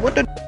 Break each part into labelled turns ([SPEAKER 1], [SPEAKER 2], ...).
[SPEAKER 1] What the?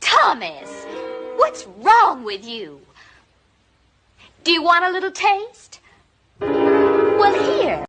[SPEAKER 2] Thomas, what's wrong with you? Do you want a little taste? Well, here.